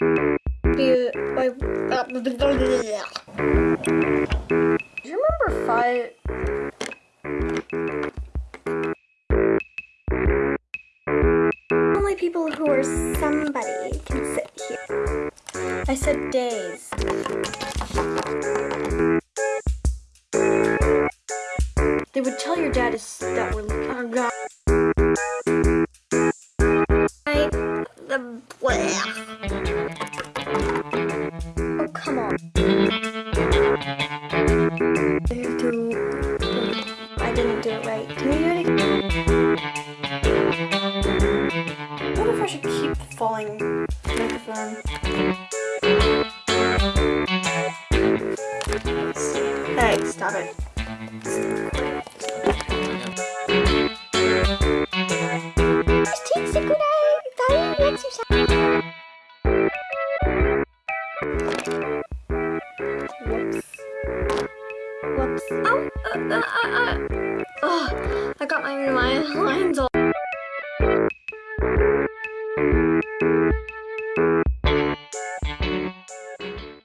Like. Uh, Do you remember five? Only people who are somebody can sit here. I said days. They would tell your dad that we're oh god. Come on. I didn't do it right. Can you do it? I wonder if I should keep falling microphone. Hey, stop it. Oh, uh, uh, uh, uh. Oh, I got my, my lines all.